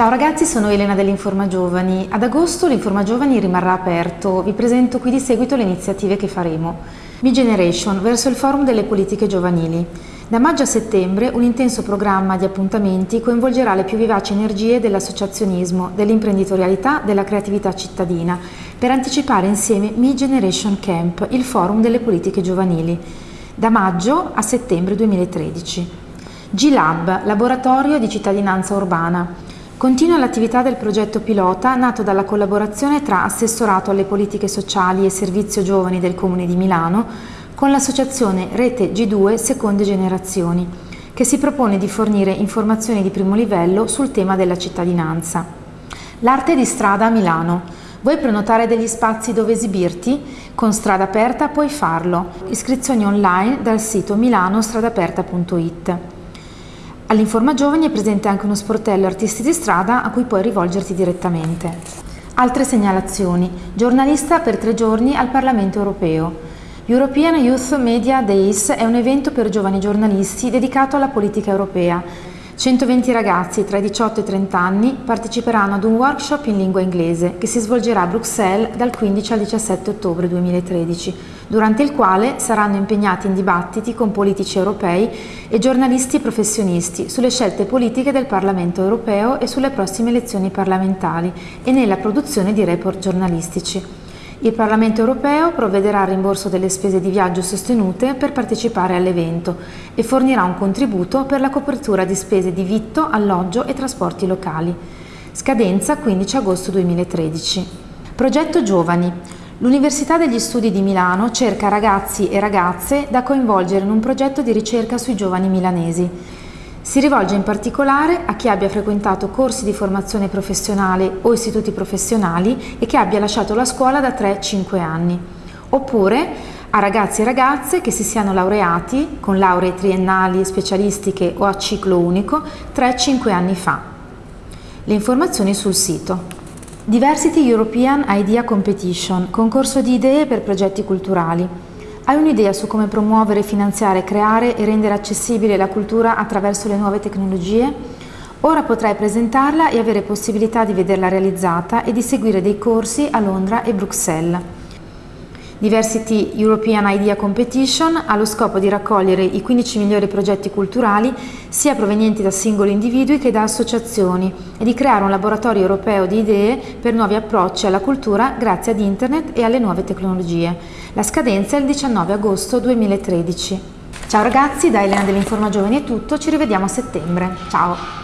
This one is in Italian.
Ciao ragazzi, sono Elena dell'Informa Giovani. Ad agosto l'Informa Giovani rimarrà aperto. Vi presento qui di seguito le iniziative che faremo. Mi Generation verso il forum delle politiche giovanili. Da maggio a settembre un intenso programma di appuntamenti coinvolgerà le più vivaci energie dell'associazionismo, dell'imprenditorialità, della creatività cittadina per anticipare insieme Mi Generation Camp, il forum delle politiche giovanili, da maggio a settembre 2013. G-Lab, laboratorio di cittadinanza urbana. Continua l'attività del progetto pilota nato dalla collaborazione tra Assessorato alle politiche sociali e Servizio Giovani del Comune di Milano con l'associazione Rete G2 Seconde Generazioni, che si propone di fornire informazioni di primo livello sul tema della cittadinanza. L'arte di strada a Milano. Vuoi prenotare degli spazi dove esibirti? Con Strada Aperta puoi farlo. Iscrizioni online dal sito milanostradaperta.it. All'Informa Giovani è presente anche uno sportello artisti di strada a cui puoi rivolgerti direttamente. Altre segnalazioni. Giornalista per tre giorni al Parlamento europeo. European Youth Media Days è un evento per giovani giornalisti dedicato alla politica europea 120 ragazzi tra i 18 e i 30 anni parteciperanno ad un workshop in lingua inglese che si svolgerà a Bruxelles dal 15 al 17 ottobre 2013, durante il quale saranno impegnati in dibattiti con politici europei e giornalisti professionisti sulle scelte politiche del Parlamento europeo e sulle prossime elezioni parlamentari e nella produzione di report giornalistici. Il Parlamento europeo provvederà al rimborso delle spese di viaggio sostenute per partecipare all'evento e fornirà un contributo per la copertura di spese di vitto, alloggio e trasporti locali. Scadenza 15 agosto 2013. Progetto Giovani. L'Università degli Studi di Milano cerca ragazzi e ragazze da coinvolgere in un progetto di ricerca sui giovani milanesi. Si rivolge in particolare a chi abbia frequentato corsi di formazione professionale o istituti professionali e che abbia lasciato la scuola da 3-5 anni, oppure a ragazzi e ragazze che si siano laureati con lauree triennali, specialistiche o a ciclo unico 3-5 anni fa. Le informazioni sul sito. Diversity European Idea Competition, concorso di idee per progetti culturali. Hai un'idea su come promuovere, finanziare, creare e rendere accessibile la cultura attraverso le nuove tecnologie? Ora potrai presentarla e avere possibilità di vederla realizzata e di seguire dei corsi a Londra e Bruxelles. Diversity European Idea Competition ha lo scopo di raccogliere i 15 migliori progetti culturali sia provenienti da singoli individui che da associazioni e di creare un laboratorio europeo di idee per nuovi approcci alla cultura grazie ad internet e alle nuove tecnologie. La scadenza è il 19 agosto 2013. Ciao ragazzi, da Elena dell'Informa Giovani è tutto, ci rivediamo a settembre. Ciao!